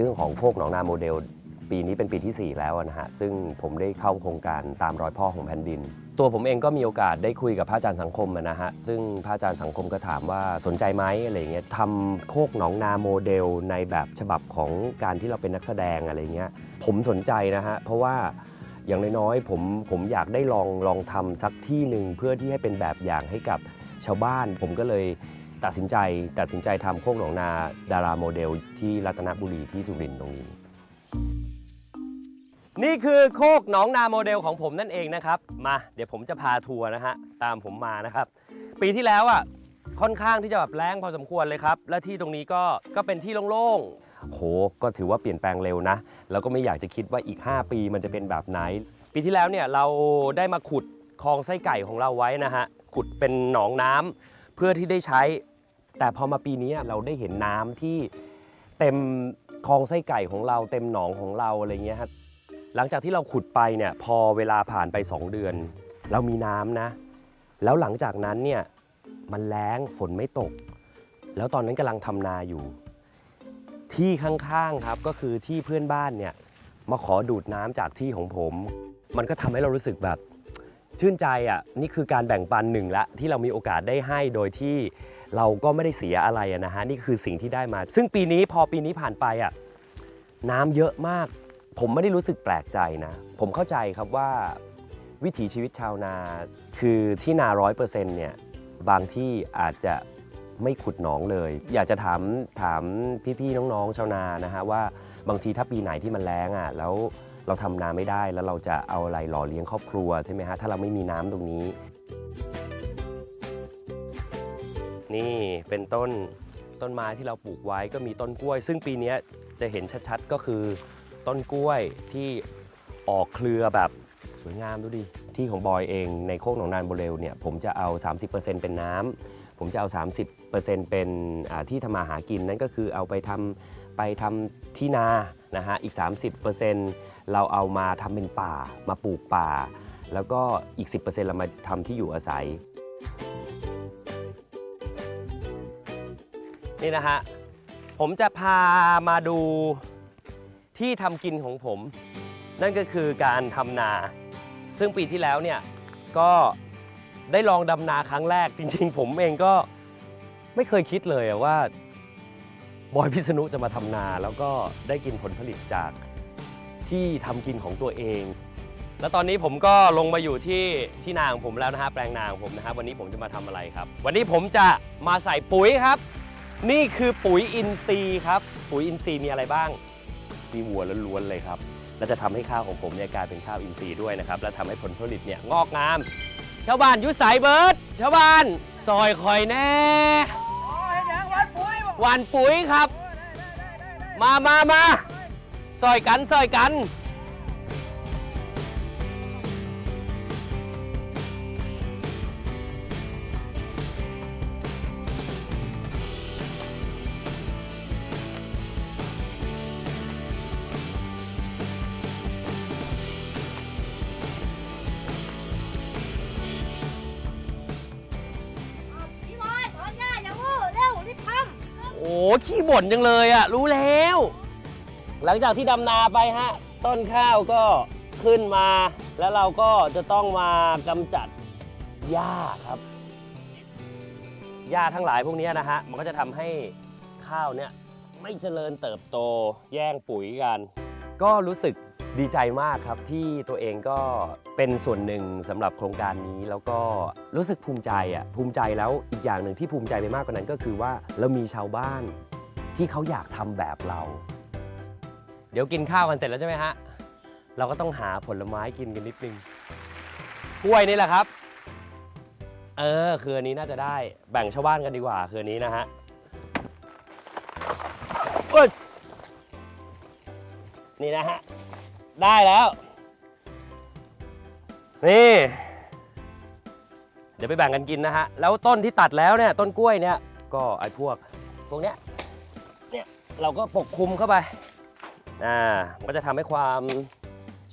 เรื่องของโคกหนองนาโมเดล ปีนี้เป็นปีที่ 4 แล้วนะฮะ ซึ่งผมได้เข้าโครงการตามรอยพ่อของแผ่นดิน ตัวผมเองก็มีโอกาสได้คุยกับพระอาจารย์สังคมนะฮะ ซึ่งพระอาจารย์สังคมก็ถามว่าสนใจไหมอะไรเงี้ยทำโคกหนองนาโมเดลในแบบฉบับของการที่เราเป็นนักแสดงอะไรเงี้ย ผมสนใจนะฮะ เพราะว่าอย่างน้อยๆผมผมอยากได้ลองลองทำสักที่หนึ่งเพื่อที่ให้เป็นแบบอย่างให้กับชาวบ้าน ผมก็เลย ตัดสินใจตัดสินใจทำโคกหนองนาดาราโมเดลที่รัตนบุรีที่สุรินทร์ตรงนี้ นี่คือโคกหนองนาโมเดลของผมนั่นเองนะครับ มาเดี๋ยวผมจะพาทัวร์นะฮะตามผมมานะครับ ปีที่แล้วอะค่อนข้างที่จะแบบแรงพอสมควรเลยครับ และที่ตรงนี้ก็ก็เป็นที่โล่งๆโหก็ถือว่าเปลี่ยนแปลงเร็วนะ แล้วก็ไม่อยากจะคิดว่าอีก 5 ปีมันจะเป็นแบบไหน ปีที่แล้วเนี่ยเราได้มาขุดคลองไส้ไก่ของเราไว้นะฮะขุดเป็นหนองน้ำเพื่อที่ได้ใช้ แต่พอมาปีนี้เราได้เห็นน้ำที่เต็มคลองไส้ไก่ของเราเต็มหนองของเราอะไรเงี้ยฮะหลังจากที่เราขุดไปเนี่ยพอเวลาผ่านไป 2 เดือน เรามีน้ำนะ แล้วหลังจากนั้นเนี่ยมันแล้งฝนไม่ตก แล้วตอนนั้นกำลังทำนาอยู่ ที่ข้างๆครับก็คือที่เพื่อนบ้านเนี่ยมาขอดูดน้ำจากที่ของผม มันก็ทำให้เรารู้สึกแบบ ชื่นใจอะนี่คือการแบ่งปันหนึ่งละที่เรามีโอกาสได้ให้โดยที่ เราก็ไม่ได้เสียอะไรนะฮะนี่คือสิ่งที่ได้มา ซึ่งปีนี้พอปีนี้ผ่านไปอะน้ำเยอะมาก ผมไม่ได้รู้สึกแปลกใจนะ ผมเข้าใจครับว่าวิถีชีวิตชาวนา คือที่นาร้อยเปอร์เซ็นต์เนี่ยบางที่อาจจะไม่ขุดหนองเลย อยากจะถามถามพี่ๆน้องๆชาวนานะฮะว่าบางทีถ้าปีไหนที่มันแล้งอะแล้วเราทำนาไม่ได้แล้วเราจะเอาอะไรหล่อเลี้ยงครอบครัวใช่ไหมฮะถ้าเราไม่มีน้ำตรงนี้ นี่เป็นต้นต้นไม้ที่เราปลูกไว้ก็มีต้นกล้วย ซึ่งปีนี้จะเห็นชัดๆก็คือต้นกล้วยที่ออกเครือแบบสวยงามดูดิ ที่ของบอยเองในโคกหนองนานโบเรลเนี่ยผมจะเอา 30%เป็นน้ำผมจะเอา 30%เป็นที่ทำมาหากินนั่นก็คือเอาไปทำไปทำที่นานะฮะอีก 30%เราเอามาทำเป็นป่ามาปลูกป่า แล้วก็อีก 10%เรามาทำที่อยู่อาศัย นี่นะฮะ ผมจะพามาดูที่ทำกินของผม นั่นก็คือการทำนา ซึ่งปีที่แล้วเนี่ยก็ได้ลองดำนาครั้งแรก จริง ๆ ผมเองก็ไม่เคยคิดเลยว่าบอยพิษณุจะมาทำนา แล้วก็ได้กินผลผลิตจากที่ทำกินของตัวเอง แล้วตอนนี้ผมก็ลงมาอยู่ที่ที่นาของผมแล้วนะฮะแปลงนาของผมนะครับวันนี้ผมจะมาทำอะไรครับ วันนี้ผมจะมาใส่ปุ๋ยครับ นี่คือปุ๋ยอินทรีย์ครับ ปุ๋ยอินทรีย์มีอะไรบ้าง มีวัวล้วนๆเลยครับ และจะทำให้ข้าวของผมเนี่ยกลายเป็นข้าวอินทรีย์ด้วยนะครับ และทำให้ผลผลิตเนี่ยงอกงาม ชาวบ้านอยุสายเบิร์ด ชาวบ้านซอยคอยแน่หวานปุ๋ยครับ มามามาซอยกันซอยกัน ขี้บ่นจังเลยอะรู้แล้ว หลังจากที่ดำนาไปฮะ ต้นข้าวก็ขึ้นมา แล้วเราก็จะต้องมากำจัดหญ้าครับหญ้าทั้งหลายพวกนี้นะฮะ มันก็จะทำให้ข้าวเนี่ยไม่เจริญเติบโตแย่งปุ๋ยกัน ก็รู้สึก ดีใจมากครับที่ตัวเองก็เป็นส่วนหนึ่งสำหรับโครงการนี้แล้วก็รู้สึกภูมิใจอะภูมิใจแล้วอีกอย่างหนึ่งที่ภูมิใจไปมากกว่านั้นก็คือว่าเรามีชาวบ้านที่เขาอยากทำแบบเรา เดี๋ยวกินข้าวกันเสร็จแล้วใช่ไหมฮะเราก็ต้องหาผลไม้กินกันนิดนึงกล้วยนี่แหละครับ เออคืออันนี้น่าจะได้แบ่งชาวบ้านกันดีกว่าคืออันนี้นะฮะอุ๊ยนี่นะฮะ ได้แล้ว นี่ เดี๋ยวไปแบ่งกันกินนะฮะ แล้วต้นที่ตัดแล้วเนี่ยต้นกล้วยเนี่ย ก็ไอ้พวกพวกเนี้ยเนี่ยเราก็ปกคลุมเข้าไปอ่ามันก็จะทำให้ความ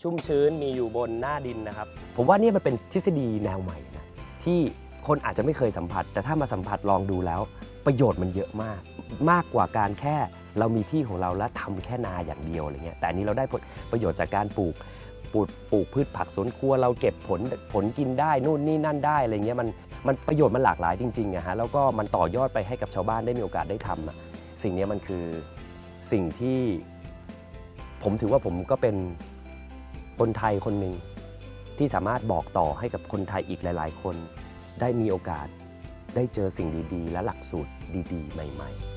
ชุ่มชื้นมีอยู่บนหน้าดินนะครับ ผมว่านี่มันเป็นทฤษฎีแนวใหม่นะที่คนอาจจะไม่เคยสัมผัส แต่ถ้ามาสัมผัสลองดูแล้ว ประโยชน์มันเยอะมาก มากกว่าการแค่ เรามีที่ของเราแล้วทำแค่นาอย่างเดียวอะไรเงี้ยแต่อันนี้เราได้ผลประโยชน์จากการปลูกปลูกปลูกพืชผักสวนครัวเราเก็บผลผลกินได้นู่นนี่นั่นได้อะไรเงี้ยมันมันประโยชน์มันหลากหลายจริงๆอะฮะแล้วก็มันต่อยอดไปให้กับชาวบ้านได้มีโอกาสได้ทำอะสิ่งนี้มันคือสิ่งที่ผมถือว่าผมก็เป็นคนไทยคนหนึ่งที่สามารถบอกต่อให้กับคนไทยอีกหลาย ๆ คน ได้มีโอกาสได้เจอสิ่งดีๆ และหลักสูตรดี ๆ ใหม่ ๆ